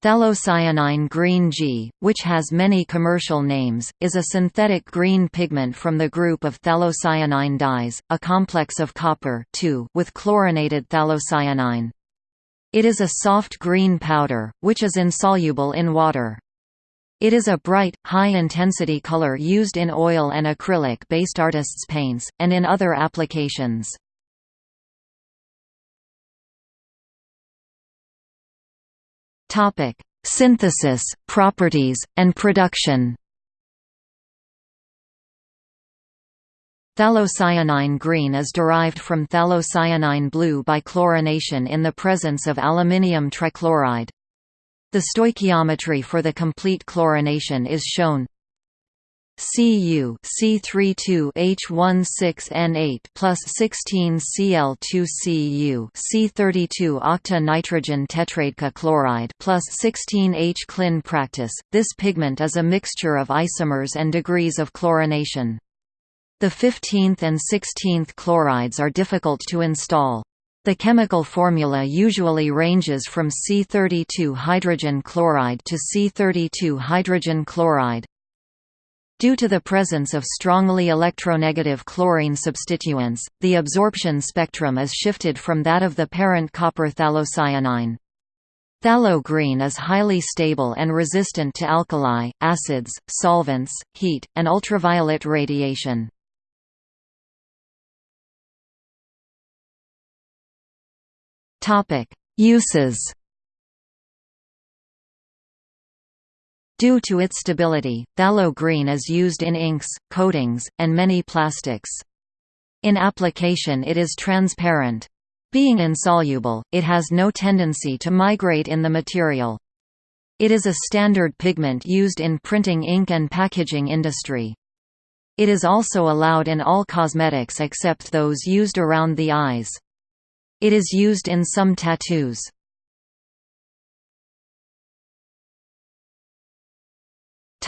Phthalocyanine green G, which has many commercial names, is a synthetic green pigment from the group of phthalocyanine dyes, a complex of copper with chlorinated phthalocyanine. It is a soft green powder, which is insoluble in water. It is a bright, high-intensity color used in oil and acrylic-based artists' paints, and in other applications. Topic: Synthesis, properties, and production. Phthalocyanine green is derived from phthalocyanine blue by chlorination in the presence of aluminium trichloride. The stoichiometry for the complete chlorination is shown Cu C32H16N8 plus 16 Cl2Cu C32 octa nitrogen tetraidechloride chloride plus 16 H clin practice. This pigment is a mixture of isomers and degrees of chlorination. The 15th and 16th chlorides are difficult to install. The chemical formula usually ranges from C32 hydrogen chloride to C32 hydrogen chloride. Due to the presence of strongly electronegative chlorine substituents, the absorption spectrum is shifted from that of the parent copper phthalocyanine. Phthalo green is highly stable and resistant to alkali, acids, solvents, heat, and ultraviolet radiation. Uses Due to its stability, phthalo green is used in inks, coatings, and many plastics. In application it is transparent. Being insoluble, it has no tendency to migrate in the material. It is a standard pigment used in printing ink and packaging industry. It is also allowed in all cosmetics except those used around the eyes. It is used in some tattoos.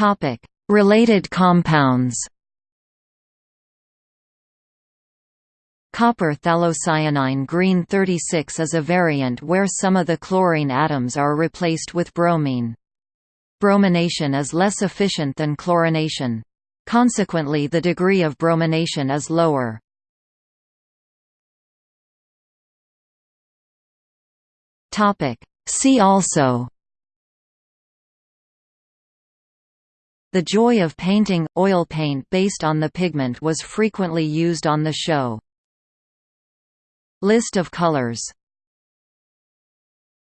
Topic: Related compounds. Copper phthalocyanine green 36 is a variant where some of the chlorine atoms are replaced with bromine. Bromination is less efficient than chlorination. Consequently the degree of bromination is lower. See also The joy of painting – Oil paint based on the pigment was frequently used on the show. List of colors